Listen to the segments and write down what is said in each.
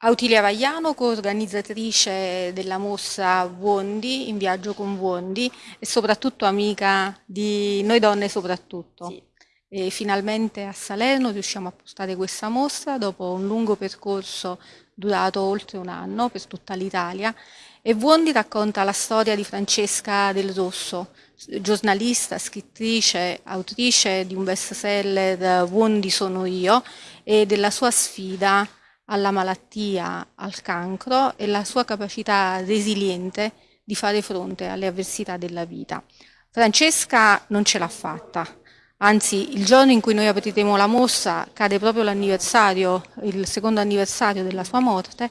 Autilia Vagliano, coorganizzatrice della mostra Wondi, in viaggio con Wondi e soprattutto amica di noi donne soprattutto. Sì. E finalmente a Salerno riusciamo a portare questa mostra dopo un lungo percorso durato oltre un anno per tutta l'Italia e Wondi racconta la storia di Francesca Del Rosso, giornalista, scrittrice, autrice di un bestseller Wondi sono io e della sua sfida alla malattia, al cancro e la sua capacità resiliente di fare fronte alle avversità della vita. Francesca non ce l'ha fatta, anzi il giorno in cui noi apriremo la mostra cade proprio l'anniversario, il secondo anniversario della sua morte,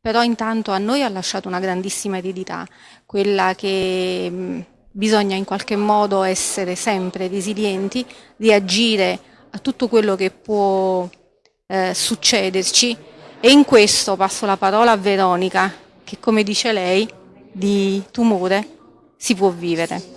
però intanto a noi ha lasciato una grandissima eredità, quella che mh, bisogna in qualche modo essere sempre resilienti, reagire a tutto quello che può eh, succederci e in questo passo la parola a Veronica, che come dice lei, di tumore si può vivere.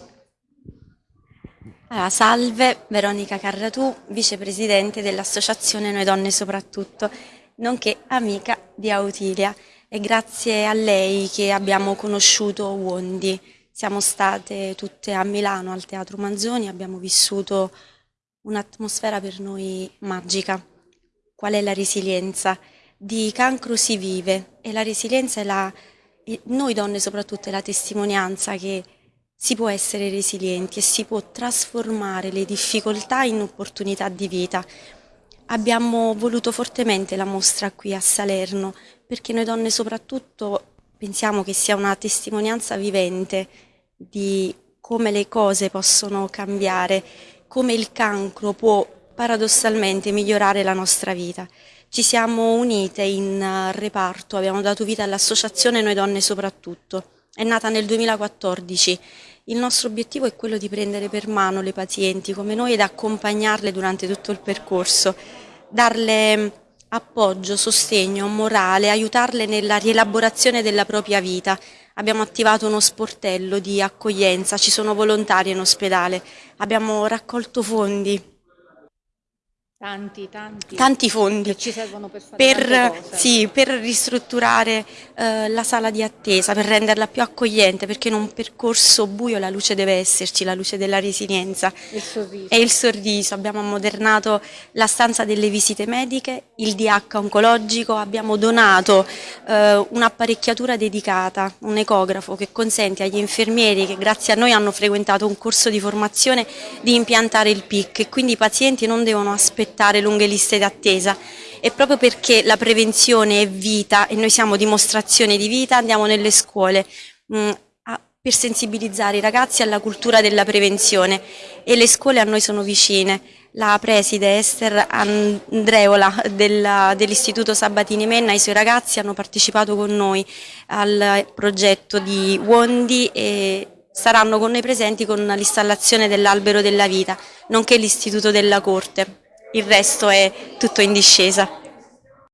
Allora, salve, Veronica Carratù, vicepresidente dell'associazione Noi Donne Soprattutto, nonché amica di Autilia. È grazie a lei che abbiamo conosciuto Wondi. Siamo state tutte a Milano al Teatro Manzoni, abbiamo vissuto un'atmosfera per noi magica. Qual è la resilienza? Di cancro si vive e la resilienza è la, noi donne soprattutto è la testimonianza che si può essere resilienti e si può trasformare le difficoltà in opportunità di vita. Abbiamo voluto fortemente la mostra qui a Salerno perché noi donne soprattutto pensiamo che sia una testimonianza vivente di come le cose possono cambiare, come il cancro può paradossalmente migliorare la nostra vita. Ci siamo unite in eh, reparto, abbiamo dato vita all'associazione Noi Donne Soprattutto. È nata nel 2014. Il nostro obiettivo è quello di prendere per mano le pazienti come noi ed accompagnarle durante tutto il percorso, darle mm, appoggio, sostegno, morale, aiutarle nella rielaborazione della propria vita. Abbiamo attivato uno sportello di accoglienza, ci sono volontari in ospedale, abbiamo raccolto fondi Tanti, tanti. Tanti fondi. Che ci servono per fare per, sì, per ristrutturare eh, la sala di attesa, per renderla più accogliente, perché in un percorso buio la luce deve esserci, la luce della resilienza. Il. E il sorriso. Abbiamo ammodernato la stanza delle visite mediche, il DH oncologico, abbiamo donato eh, un'apparecchiatura dedicata, un ecografo che consente agli infermieri che grazie a noi hanno frequentato un corso di formazione di impiantare il PIC e quindi i pazienti non devono aspettare aspettare lunghe liste d'attesa e proprio perché la prevenzione è vita e noi siamo dimostrazione di vita andiamo nelle scuole mh, mm, a, per sensibilizzare i ragazzi alla cultura della prevenzione e le scuole a noi sono vicine. La preside Esther Andreola dell'Istituto Sabatini Menna e i suoi ragazzi hanno partecipato con noi al progetto di Wondi e saranno con noi presenti con l'installazione dell'albero della vita, nonché l'Istituto della Corte il resto è tutto in discesa.